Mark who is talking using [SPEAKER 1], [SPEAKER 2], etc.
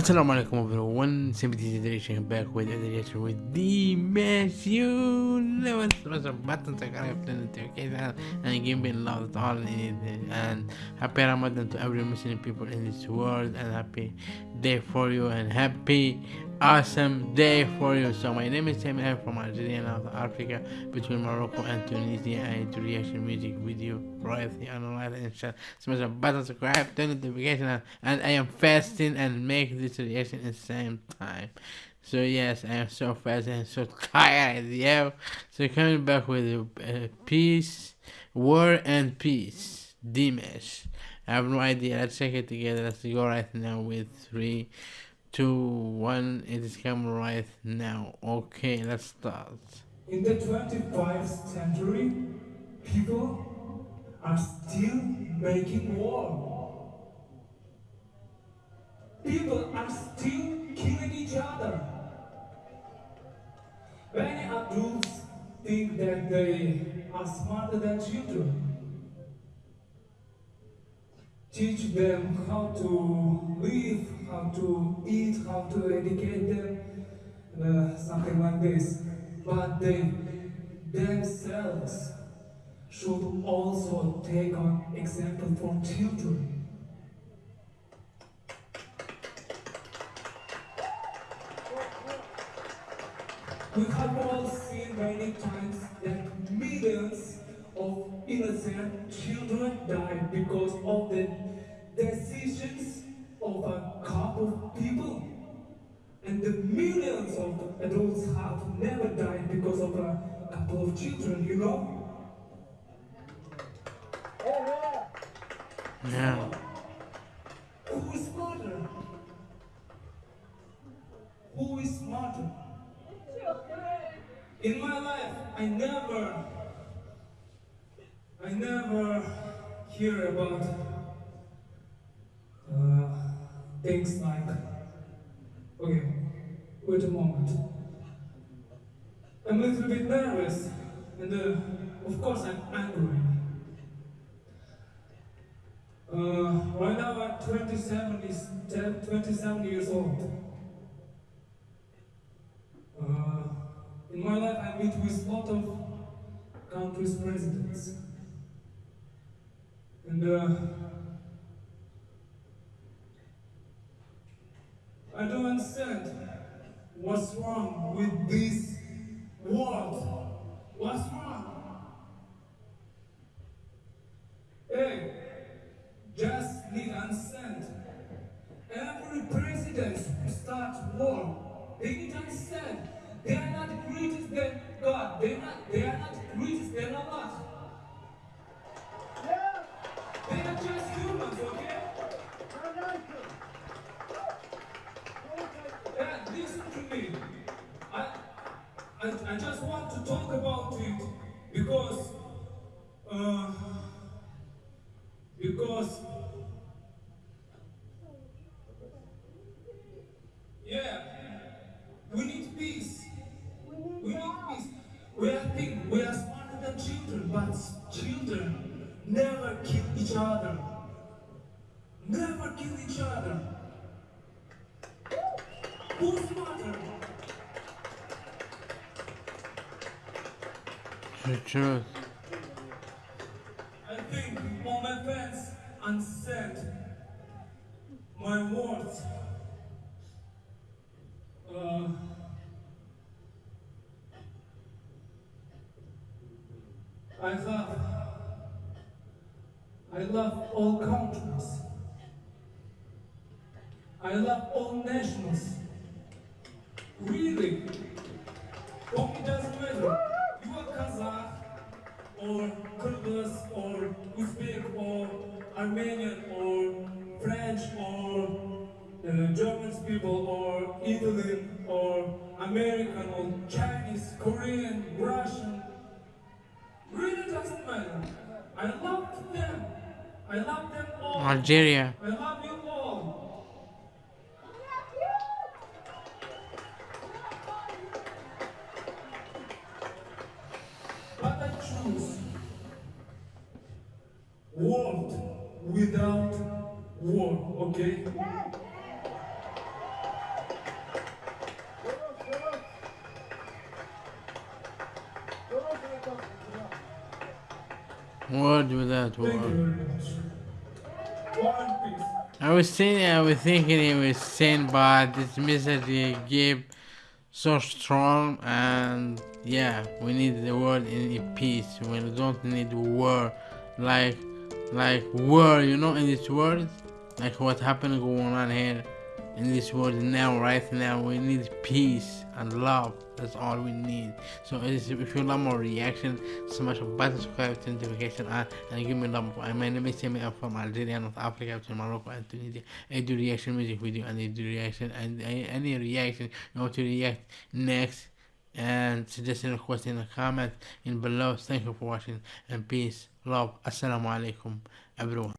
[SPEAKER 1] Assalamu alaikum everyone, Sympathy Generation back with a reaction with the you never press a button to subscribe to the notification and give me love to all and happy Ramadan to every Muslim people in this world and happy day for you and happy awesome day for you. So my name is Sam from Algeria and Africa between Morocco and Tunisia and to reaction music video royalty analyze and share smash a button subscribe turn notification on, and I am fasting and make this reaction at the same time. So yes, I am so fast and so tired, yeah. So coming back with uh, peace, war and peace, Dimash. I have no idea. Let's check it together. Let's go right now with three two, one. It is coming right now. Okay, let's start.
[SPEAKER 2] In the 25th century, people are still making war. People are still killing each other. Many adults think that they are smarter than children teach them how to live, how to eat, how to educate them, uh, something like this. But they themselves should also take an example for children. We have all seen many times that millions of innocent children died of a couple of people. And the millions of adults have never died because of a couple of children, you know?
[SPEAKER 1] Yeah.
[SPEAKER 2] Who is smarter? Who is smarter? In my life, I never I never hear about things like, okay, wait a moment. I'm a little bit nervous, and uh, of course I'm angry. Uh, right now I'm 27, is 27 years old. Uh, in my life I meet with a lot of countries' presidents. And I don't understand what's wrong with this world. What's wrong? Hey, just need understand. I, I just want to talk about it because, uh, because, yeah, we need peace. We need peace. We are think we are smarter than children, but children Never kill each other. Never kill each other. Who's smarter?
[SPEAKER 1] The.
[SPEAKER 2] I think all my fans understand my words. Uh, I thought I love all countries. I love all nations. Really. For me, doesn't matter. You are Kazakh, or Kyrgyz, or Uzbek, or Armenian, or French, or uh, German people, or Italian, or American, or Chinese, Korean, Russian. Really doesn't matter. I love them. I love them all.
[SPEAKER 1] Algeria.
[SPEAKER 2] World without war, okay?
[SPEAKER 1] What
[SPEAKER 2] do that one?
[SPEAKER 1] I was saying I was thinking it was sent but this message they gave so strong, and yeah, we need the world in peace. We don't need war, like, like war, you know, in this world, like what happened going on here in this world now, right now. We need peace and love. That's all we need. So if you love more reaction, smash a button, subscribe to notification on, and give me a love. My name is Sammy. I'm from Algeria, North Africa, to Morocco, and Tunisia. I do reaction music video, and I do reaction, and any reaction you want to react next. And suggestion request in the comment in below. Thank you for watching and peace, love. Assalamu alaikum, everyone.